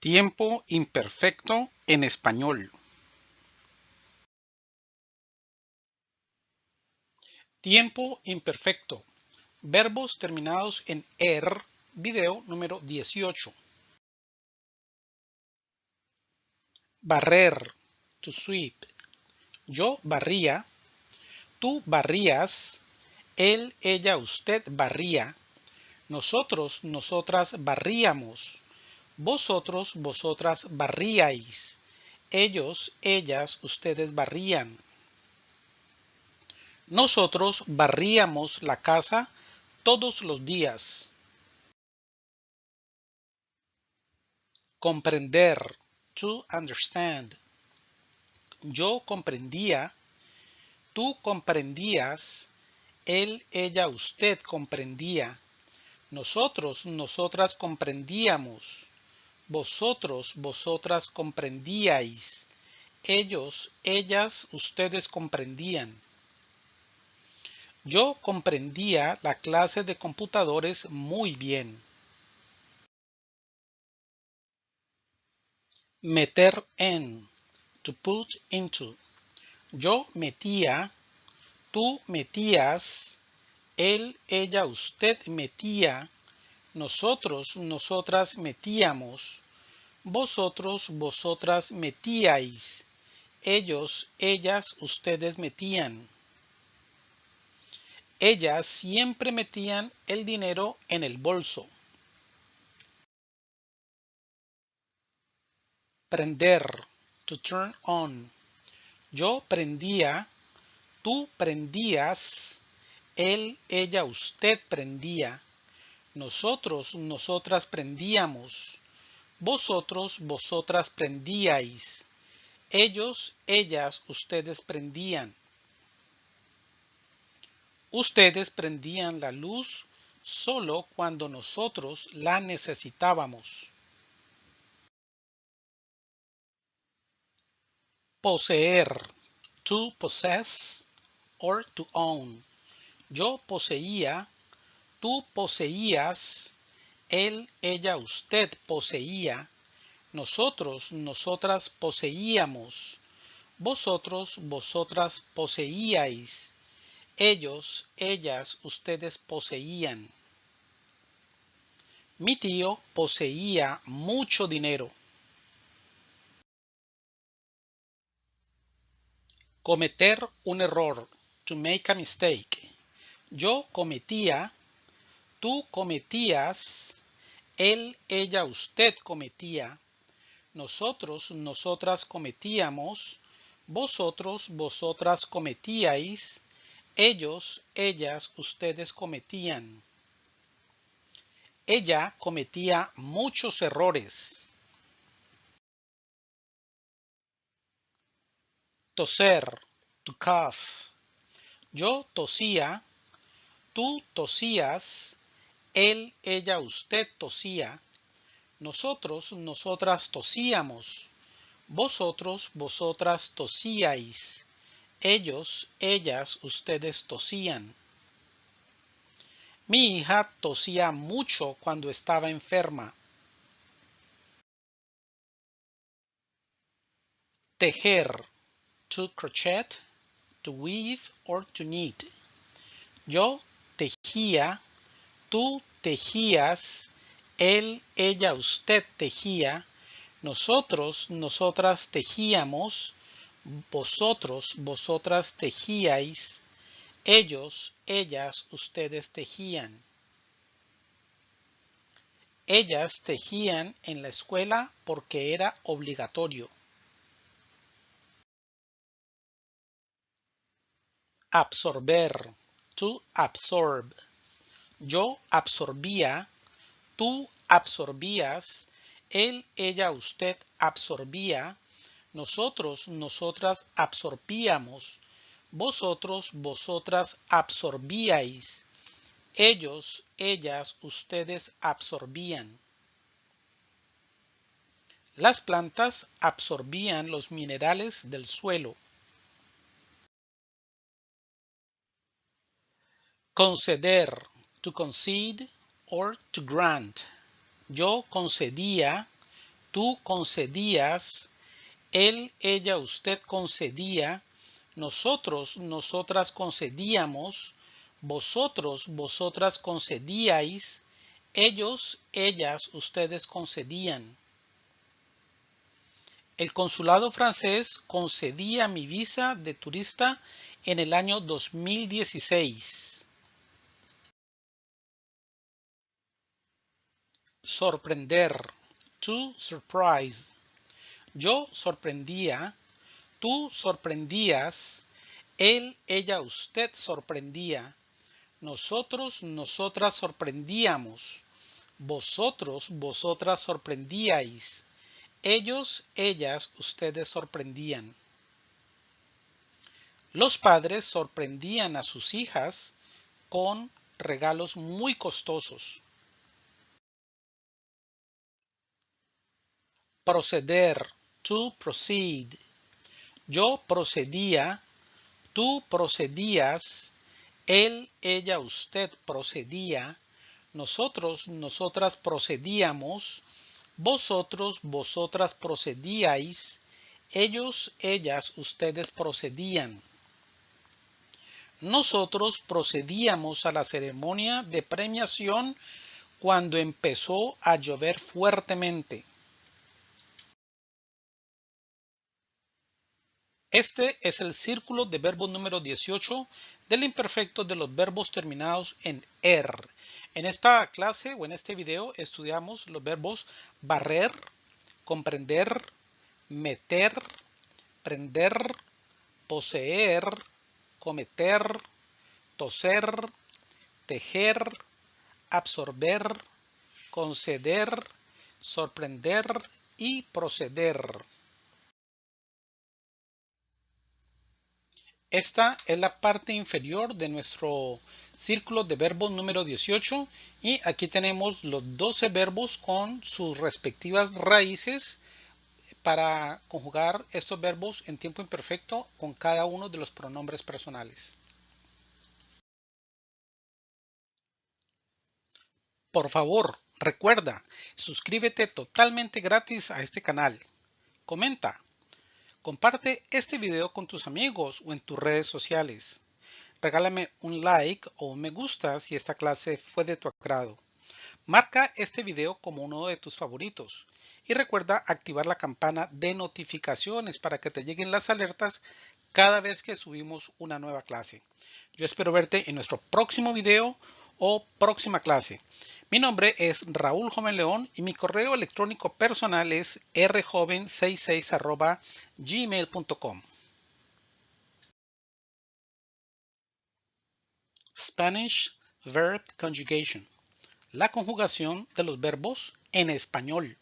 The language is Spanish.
Tiempo imperfecto en español. Tiempo imperfecto. Verbos terminados en er, video número 18. Barrer, to sweep. Yo barría, tú barrías, él, ella, usted barría, nosotros, nosotras barríamos, vosotros, vosotras barríais, ellos, ellas, ustedes barrían. Nosotros barríamos la casa todos los días. Comprender, to understand. Yo comprendía, tú comprendías, él, ella, usted comprendía. Nosotros, nosotras comprendíamos. Vosotros, vosotras comprendíais. Ellos, ellas, ustedes comprendían. Yo comprendía la clase de computadores muy bien. Meter en. To put into. Yo metía. Tú metías. Él, ella, usted metía. Nosotros, nosotras metíamos. Vosotros, vosotras metíais. Ellos, ellas, ustedes metían ellas siempre metían el dinero en el bolso. Prender, to turn on. Yo prendía, tú prendías, él, ella, usted prendía. Nosotros, nosotras prendíamos. Vosotros, vosotras prendíais. Ellos, ellas, ustedes prendían. Ustedes prendían la luz solo cuando nosotros la necesitábamos. Poseer, to possess or to own. Yo poseía, tú poseías, él, ella, usted poseía, nosotros, nosotras poseíamos, vosotros, vosotras poseíais, ellos, ellas, ustedes poseían. Mi tío poseía mucho dinero. Cometer un error. To make a mistake. Yo cometía. Tú cometías. Él, ella, usted cometía. Nosotros, nosotras cometíamos. Vosotros, vosotras cometíais ellos, ellas, ustedes cometían. Ella cometía muchos errores. Toser, to cough. Yo tosía, tú tosías, él, ella, usted tosía, nosotros, nosotras tosíamos, vosotros, vosotras tosíais, ellos, ellas, ustedes tosían. Mi hija tosía mucho cuando estaba enferma. Tejer. To crochet, to weave or to knit. Yo tejía, tú tejías, él, ella, usted tejía, nosotros, nosotras tejíamos, vosotros, vosotras tejíais, ellos, ellas, ustedes tejían. Ellas tejían en la escuela porque era obligatorio. Absorber, to absorb. Yo absorbía, tú absorbías, él, ella, usted absorbía, nosotros, nosotras absorbíamos. Vosotros, vosotras absorbíais. Ellos, ellas, ustedes absorbían. Las plantas absorbían los minerales del suelo. Conceder, to concede or to grant. Yo concedía, tú concedías, él, ella, usted concedía, nosotros, nosotras concedíamos, vosotros, vosotras concedíais, ellos, ellas, ustedes concedían. El consulado francés concedía mi visa de turista en el año 2016. Sorprender. To surprise. Yo sorprendía. Tú sorprendías. Él, ella, usted sorprendía. Nosotros, nosotras sorprendíamos. Vosotros, vosotras sorprendíais. Ellos, ellas, ustedes sorprendían. Los padres sorprendían a sus hijas con regalos muy costosos. Proceder. To proceed. Yo procedía. Tú procedías. Él, ella, usted procedía. Nosotros, nosotras procedíamos. Vosotros, vosotras procedíais. Ellos, ellas, ustedes procedían. Nosotros procedíamos a la ceremonia de premiación cuando empezó a llover fuertemente. Este es el círculo de verbo número 18 del imperfecto de los verbos terminados en er. En esta clase o en este video estudiamos los verbos barrer, comprender, meter, prender, poseer, cometer, toser, tejer, absorber, conceder, sorprender y proceder. Esta es la parte inferior de nuestro círculo de verbos número 18 y aquí tenemos los 12 verbos con sus respectivas raíces para conjugar estos verbos en tiempo imperfecto con cada uno de los pronombres personales. Por favor, recuerda, suscríbete totalmente gratis a este canal. Comenta, Comparte este video con tus amigos o en tus redes sociales. Regálame un like o un me gusta si esta clase fue de tu agrado. Marca este video como uno de tus favoritos y recuerda activar la campana de notificaciones para que te lleguen las alertas cada vez que subimos una nueva clase. Yo espero verte en nuestro próximo video o próxima clase. Mi nombre es Raúl Joven León y mi correo electrónico personal es rjoven66 gmail.com. Spanish Verb Conjugation. La conjugación de los verbos en español.